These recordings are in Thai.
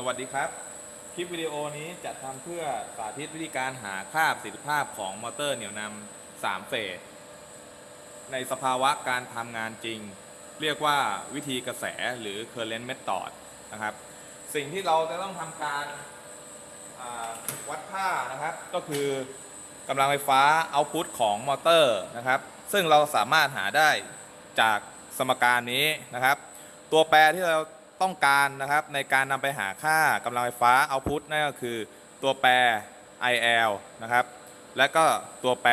สวัสดีครับ คลิปวิดีโอนี้จะทำเพื่อสาธิตวิธีการหาค่าประสิทธิภาพของมอเตอร์เหนี่ยวนำ3เฟส ในสภาวะการทำงานจริง เรียกว่าวิธีกระแสหรือ current method นะครับ สิ่งที่เราจะต้องทำการวัดค่านะครับ ก็คือกำลังไฟฟ้าเอาพุตของมอเตอร์นะครับ ซึ่งเราสามารถหาได้จากสมการนี้นะครับ ตัวแปรที่เรา ต้องการนะครับในการนำไปหาค่ากำลังไฟฟ้าเอาพุตนั่นก็คือตัวแปร IL นะครับ และก็ตัวแปร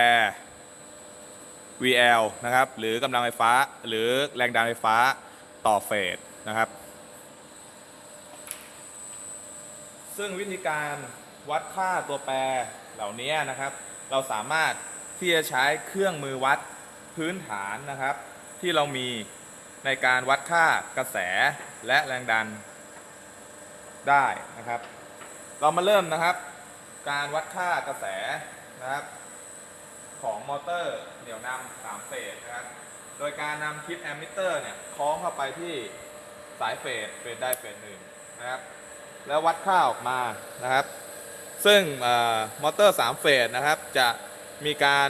VL นะครับ หรือกำลังไฟฟ้าหรือแรงดันไฟฟ้าต่อเฟสนะครับ ซึ่งวิธีการวัดค่าตัวแปรเหล่านี้นะครับ เราสามารถที่จะใช้เครื่องมือวัดพื้นฐานนะครับ ที่เรามี ในการวัดค่ากระแสและแรงดันได้นะครับ เรามาเริ่มนะครับ การวัดค่ากระแสนะครับ ของมอเตอร์เหนี่ยวนำสามเฟสนะครับ โดยการนำคลิปแอมมิเตอร์เนี่ยคล้องเข้าไปที่สายเฟสเฟสได้เฟสหนึ่งนะครับ แล้ววัดค่าออกมานะครับ ซึ่งออมอเตอร์3เฟสนะครับ จะมีการ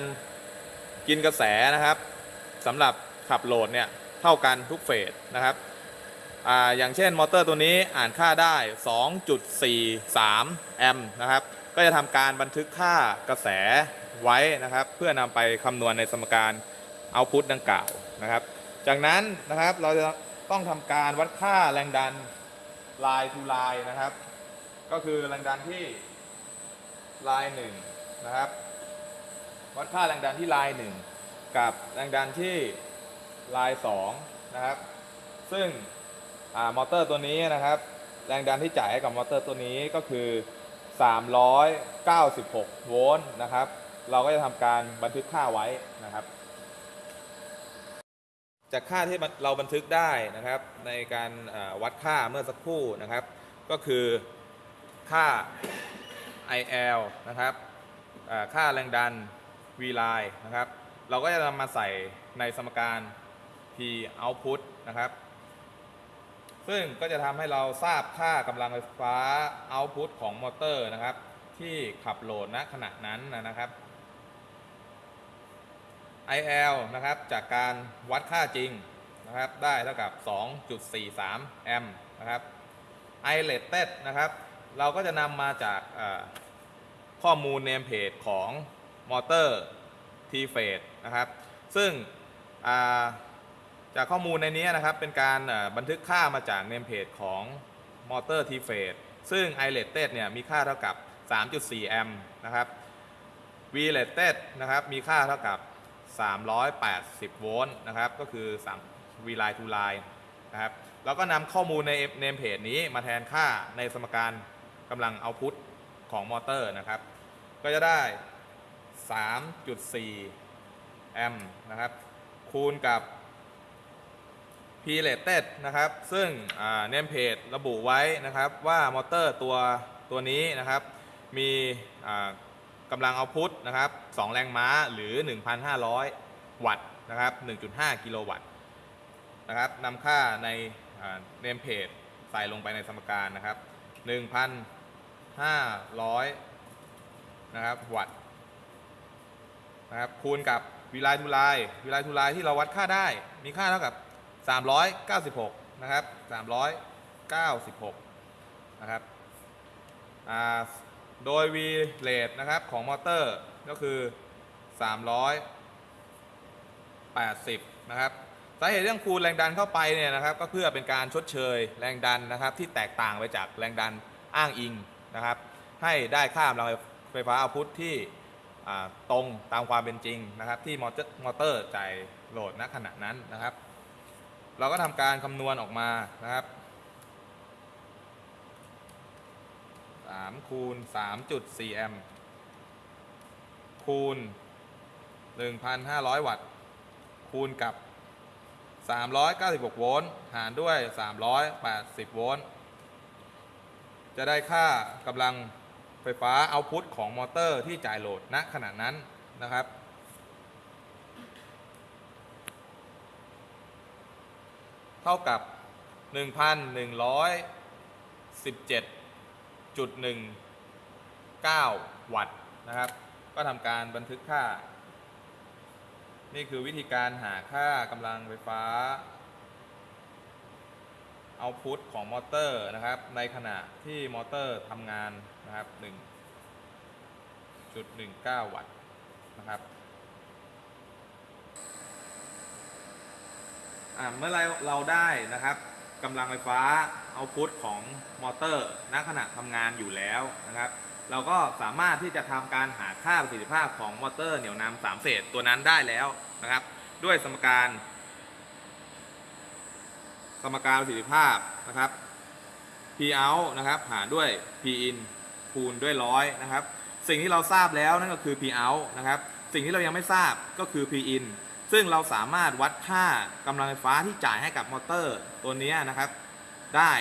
กินกระแสนะครับสำหรับขับโหลดเนี่ย เท่ากันทุกเฟสนะครับออย่างเช่นมอเตอร์ตัวนี้อ่านค่าได้ 2.43 แอมป์นะครับ ก็จะทำการบันทึกค่ากระแสไว้นะครับ เพื่อนำไปคำนวณในสมการเอาพุตดังกล่าวนะครับ จากนั้นนะครับเราจะต้องทำการวัดค่าแรงดันลายทูลายนะครับ ก็คือแรงดันที่ลายหนึ่งนะครับ วัดค่าแรงดันที่ลายหนึ่งกับแรงดันที่ ลายสองนะครับ ซึ่งอมอเตอร์ตัวนี้นะครับ แรงดันที่จ่ายให้กับมอเตอร์ตัวนี้ก็คือ 396 โวลต์นะครับ เราก็จะทำการบันทึกค่าไว้นะครับ จากค่าที่เราบันทึกได้นะครับ ในการวัดค่าเมื่อสักครู่นะครับ ก็คือค่า IL นะครับค่าแรงดัน V line นะครับ เราก็จะนำมาใส่ในสมการ P output นะครับ ซึ่งก็จะทำให้เราทราบค่ากำลังไฟฟ้า output ของมอเตอร์นะครับ ที่ขับโหลดณขณะนั้นนะครับ IL นะครับจากการวัดค่าจริงนะครับ ได้เท่ากับ 2.43 แอมป์นะครับ I rated นะครับ เราก็จะนำมาจากข้อมูลเนมเพจของมอเตอร์ T phase นะครับ ซึ่งอ่า จากข้อมูลในนี้นะครับเป็นการบันทึกค่ามาจากเนมเพจของมอเตอร์ T phase ซึ่ง I rated เนี่ยมีค่าเท่ากับ 3.4 แอมป์นะครับ V rated นะครับมีค่าเท่ากับ 380 โวลต์นะครับก็คือ3 V line to line นะครับเราก็นำข้อมูลในเนมเพจนี้มาแทนค่าในสมการกำลังเอาพุตของมอเตอร์นะครับ ก็จะได้ 3.4 แอมป์นะครับคูณกับ P rated นะครับ ซึ่งเนมเพจระบุไว้นะครับว่ามอเตอร์ตัวตัวนี้นะครับ มีกำลังเอาพุตนะครับ 2 แรงม้าหรือ 1,500 วัตต์นะครับ 1.5 กิโลวัตต์นะครับนำค่าในเนมเพจใส่ลงไปในสมการนะครับ 1,500 นะครับวัตต์นะครับคูณกับวิไลทูไลวิไลทูไลที่เราวัดค่าได้มีค่าเท่ากับ 396 นะครับ 396 นะครับโดย V rate นะครับของมอเตอร์ก็คือ 380 นะครับสาเหตุเรื่องคูณแรงดันเข้าไปเนี่ยนะครับก็เพื่อเป็นการชดเชยแรงดันนะครับที่แตกต่างไปจากแรงดันอ้างอิงนะครับ ให้ได้ค่ากำลังไฟฟ้าเอาพุทที่ตรงตามความเป็นจริงนะครับ ที่มอเตอร์มอเตอร์จ่ายโหลดณขณะนั้นนะครับ เราก็ทำการคำนวณออกมานะครับ3คูณ3.4แอมป์คูณ 1,500 วัตต์ คูณกับ 396 โวลต์ หารด้วย 380 โวลต์ จะได้ค่ากำลังไฟฟ้าเอาพุตของมอเตอร์ที่จ่ายโหลดณขณะนั้นนะครับ เท่ากับ 1,117จุดหนึ่งเก้าวัตต์นะครับ ก็ทำการบันทึกค่า นี่คือวิธีการหาค่ากำลังไฟฟ้าoutput ของมอเตอร์นะครับ ในขณะที่มอเตอร์ทำงานนะครับ 1.19 วัตต์นะครับอ่า เมื่อไรเราได้นะครับกำลังไฟฟ้า output ของมอเตอร์ณขณะทำงานอยู่แล้วนะครับ เราก็สามารถที่จะทำการหาค่าประสิทธิภาพของมอเตอร์เหนี่ยวนำสามเฟสตัวนั้นได้แล้วนะครับ ด้วยสมการ สมการประสิทธิภาพนะครับ P out นะครับหารด้วย P in คูณด้วยร้อยนะครับ สิ่งที่เราทราบแล้วนั่นก็คือ P out นะครับ สิ่งที่เรายังไม่ทราบก็คือ P in ซึ่งเราสามารถวัดค่ากำลังไฟฟ้าที่จ่ายให้กับมอเตอร์ตัวนี้นะครับ ได้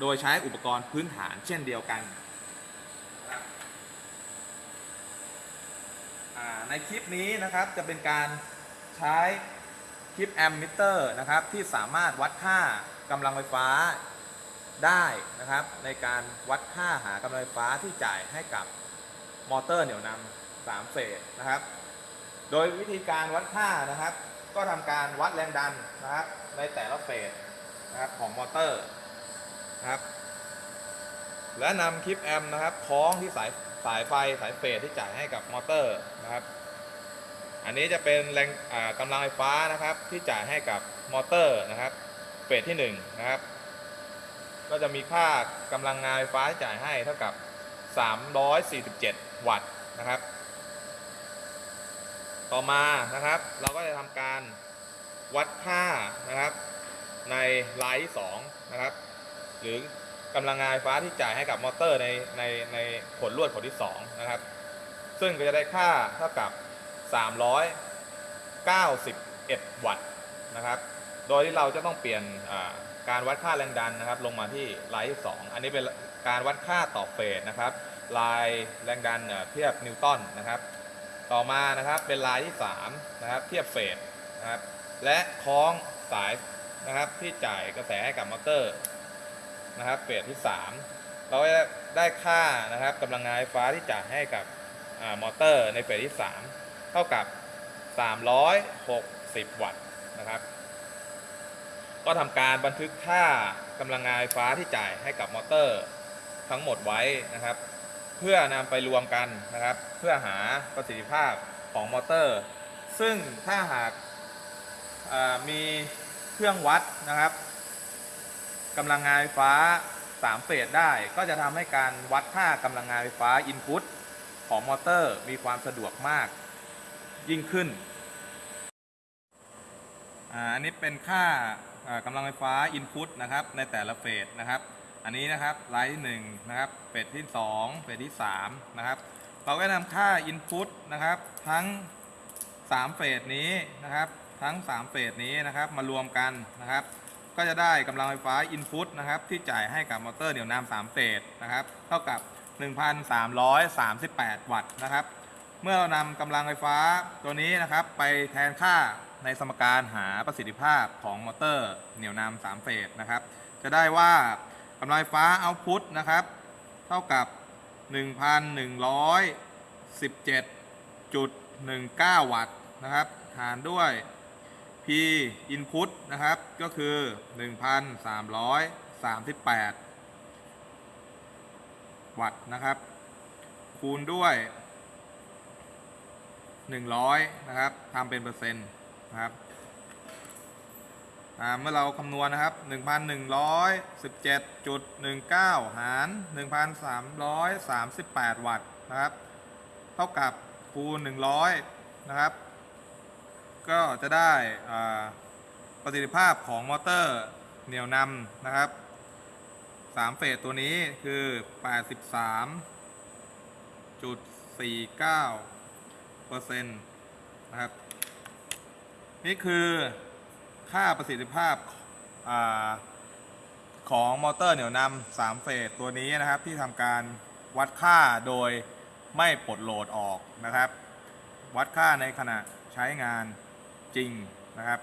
โดยใช้อุปกรณ์พื้นฐานเช่นเดียวกัน ในคลิปนี้นะครับจะเป็นการใช้คลิปแอมมิเตอร์นะครับที่สามารถวัดค่ากำลังไฟฟ้าได้นะครับ ในการวัดค่าหากำลังไฟฟ้าที่จ่ายให้กับมอเตอร์เหนี่ยวนำสามเฟสนะครับ โดยวิธีการวัดค่านะครับ ก็ทำการวัดแรงดันนะครับ ในแต่ละเฟสนะครับของมอเตอร์นะครับ และนำ clip amp นะครับคล้องที่สายสายไฟสายเฟสที่จ่ายให้กับมอเตอร์นะครับ อันนี้จะเป็นแรงอ่ากำลังไฟฟ้านะครับ ที่จ่ายให้กับมอเตอร์นะครับ เฟสที่1นะครับ ก็จะมีค่ากำลังงานไฟฟ้าจ่ายให้เท่ากับ 347 วัตต์นะครับ ต่อมานะครับ เราก็จะทำการวัดค่านะครับ ในลายที่2นะครับ หรือกำลังงานไฟฟ้าที่จ่ายให้กับมอเตอร์ในในในผลลวดผลที่2นะครับ ซึ่งก็จะได้ค่าเท่ากับ 391 วัตต์นะครับ โดยที่เราจะต้องเปลี่ยนการวัดค่าแรงดันนะครับ ลงมาที่ลายที่2อันนี้เป็นการวัดค่าต่อเฟสนะครับ ลายแรงดันเอ่อเทียบนิวตันนะครับ ต่อมานะครับเป็นลายที่3นะครับเทียบเฟสนะครับและคล้องสายนะครับที่จ่ายกระแสให้กับมอเตอร์นะครับเฟสที่ 3 เราจะได้ค่านะครับกำลังงานไฟฟ้าที่จ่ายให้กับมอเตอร์ในเฟสที่ 3 เท่ากับ 360 วัตต์นะครับ ก็ทำการบันทึกค่ากำลังงานไฟฟ้าที่จ่ายให้กับมอเตอร์ทั้งหมดไว้นะครับ เพื่อนำไปรวมกันนะครับ เพื่อหาประสิทธิภาพของมอเตอร์ ซึ่งถ้าหากมีเครื่องวัดนะครับกำลังงานไฟฟ้า 3 เฟสได้ ก็จะทำให้การวัดค่ากำลังงานไฟฟ้า input ของมอเตอร์มีความสะดวกมากยิ่งขึ้นอันนี้เป็นค่าอ่ากำลังไฟฟ้า input นะครับในแต่ละเฟสนะครับ อันนี้นะครับไลท์ที่1นะครับเฟสที่ 2เฟสที่3นะครับเราก็นำค่า Input นะครับทั้ง 3 เฟสนี้นะครับทั้ง 3 เฟสนี้นะครับมารวมกันนะครับ ก็จะได้กำลังไฟฟ้า Input นะครับที่จ่ายให้กับมอเตอร์เหนี่ยวนำ3เฟสนะครับเท่ากับ 1,338 วัตต์นะครับเมื่อเรานำกำลังไฟฟ้าตัวนี้นะครับไปแทนค่าในสมการหาประสิทธิภาพของมอเตอร์เหนี่ยวนำ3เฟสนะครับจะได้ว่า กำลังไฟฟ้าเอาพุตนะครับ เท่ากับ 1,117.19 วัตต์นะครับ หารด้วย P input นะครับ ก็คือ 1,338 วัตต์นะครับ คูณด้วย 100 นะครับทำเป็นเปอร์เซ็นต์นะครับ เมื่อเราคำนวณนะครับ 1,117.19 หาร 1,338 วัตต์นะครับ เท่ากับคูณ 100 นะครับ ก็จะได้อ่าประสิทธิภาพของมอเตอร์เหนี่ยวนำนะครับ3เฟสตัวนี้คือ 83.49เปอร์เซ็นต์นะครับ นี่คือ ค่าประสิทธิภาพอาของมอเตอร์เหนี่ยวนำสามเฟสตัวนี้นะครับ ที่ทำการวัดค่าโดยไม่ปลดโหลดออกนะครับ วัดค่าในขณะใช้งานจริงนะครับ